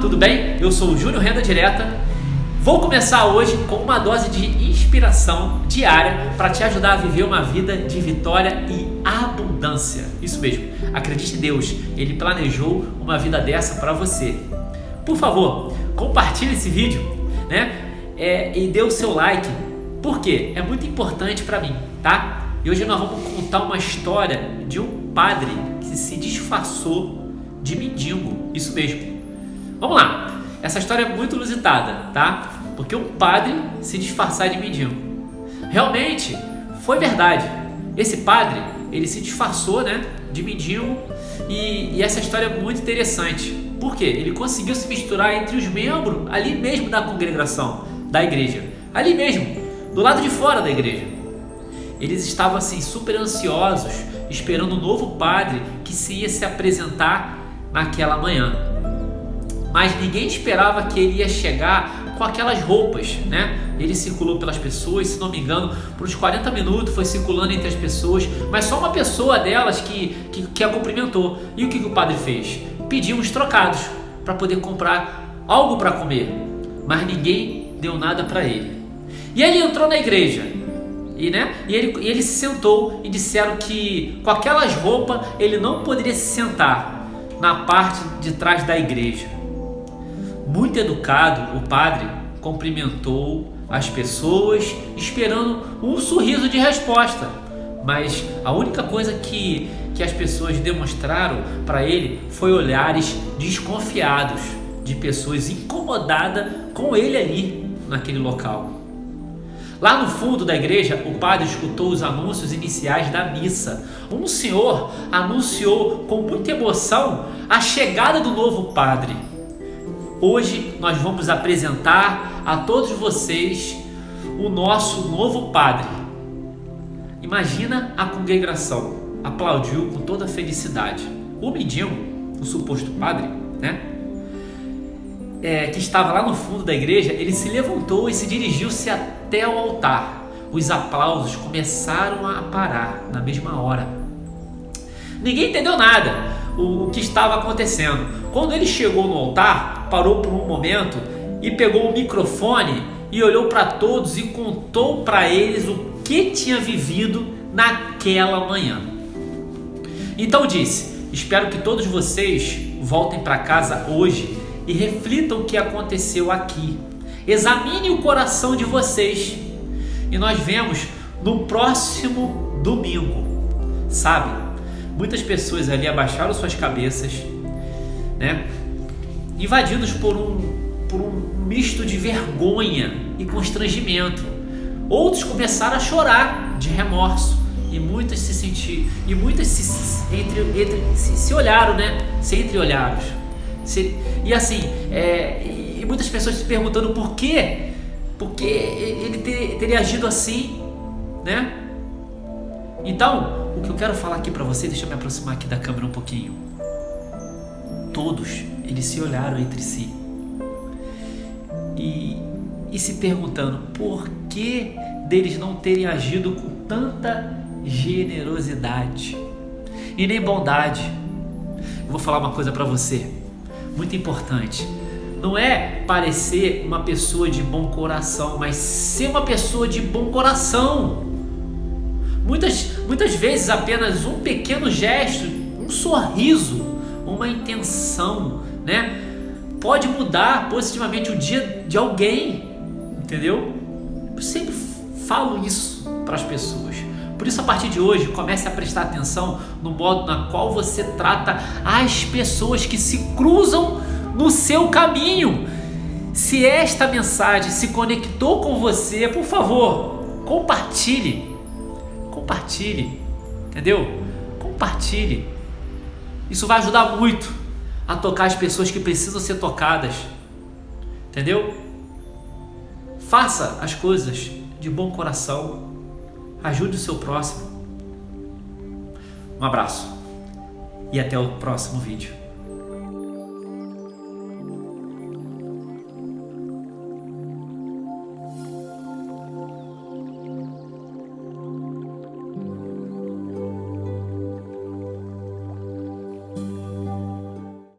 tudo bem? Eu sou o Júnior Renda Direta. Vou começar hoje com uma dose de inspiração diária para te ajudar a viver uma vida de vitória e abundância. Isso mesmo, acredite em Deus, Ele planejou uma vida dessa para você. Por favor, compartilhe esse vídeo né? É, e dê o seu like, porque é muito importante para mim, tá? E hoje nós vamos contar uma história de um padre que se disfarçou de mendigo, isso mesmo. Vamos lá. Essa história é muito inusitada, tá? Porque um padre se disfarçar de mendigo. Realmente, foi verdade. Esse padre, ele se disfarçou, né, de mendigo e, e essa história é muito interessante. Por quê? Ele conseguiu se misturar entre os membros ali mesmo da congregação, da igreja. Ali mesmo, do lado de fora da igreja. Eles estavam assim super ansiosos, esperando o um novo padre que se ia se apresentar naquela manhã mas ninguém esperava que ele ia chegar com aquelas roupas, né? Ele circulou pelas pessoas, se não me engano, por uns 40 minutos foi circulando entre as pessoas, mas só uma pessoa delas que, que, que a cumprimentou. E o que, que o padre fez? Pediu uns trocados para poder comprar algo para comer, mas ninguém deu nada para ele. E ele entrou na igreja e, né, e, ele, e ele se sentou e disseram que com aquelas roupas ele não poderia se sentar na parte de trás da igreja. Muito educado, o padre cumprimentou as pessoas, esperando um sorriso de resposta. Mas a única coisa que, que as pessoas demonstraram para ele foi olhares desconfiados de pessoas incomodadas com ele ali naquele local. Lá no fundo da igreja, o padre escutou os anúncios iniciais da missa. Um senhor anunciou com muita emoção a chegada do novo padre. Hoje nós vamos apresentar a todos vocês o nosso novo padre. Imagina a congregação aplaudiu com toda felicidade. O mendigo, o suposto padre, né? É, que estava lá no fundo da igreja, ele se levantou e se dirigiu-se até o altar. Os aplausos começaram a parar na mesma hora. Ninguém entendeu nada o, o que estava acontecendo. Quando ele chegou no altar, parou por um momento e pegou o microfone e olhou para todos e contou para eles o que tinha vivido naquela manhã. Então disse: Espero que todos vocês voltem para casa hoje e reflitam o que aconteceu aqui. Examine o coração de vocês e nós vemos no próximo domingo. Sabe? Muitas pessoas ali abaixaram suas cabeças, né? Invadidos por um, por um misto de vergonha e constrangimento. Outros começaram a chorar de remorso e muitas se sentiram e muitas se, entre, entre, se, se olharam, né? Se entreolharam. Se, e assim, é, e muitas pessoas se perguntando por quê? Porque ele ter, teria agido assim, né? Então, o que eu quero falar aqui para você, deixa eu me aproximar aqui da câmera um pouquinho. Todos eles se olharam entre si e, e se perguntando por que deles não terem agido com tanta generosidade e nem bondade. Eu vou falar uma coisa para você, muito importante. Não é parecer uma pessoa de bom coração, mas ser uma pessoa de bom coração. Muitas, muitas vezes apenas um pequeno gesto, um sorriso, uma intenção né? Pode mudar positivamente o dia de alguém, entendeu? Eu sempre falo isso para as pessoas. Por isso, a partir de hoje, comece a prestar atenção no modo na qual você trata as pessoas que se cruzam no seu caminho. Se esta mensagem se conectou com você, por favor, compartilhe. Compartilhe, entendeu? Compartilhe. Isso vai ajudar muito a tocar as pessoas que precisam ser tocadas. Entendeu? Faça as coisas de bom coração. Ajude o seu próximo. Um abraço e até o próximo vídeo.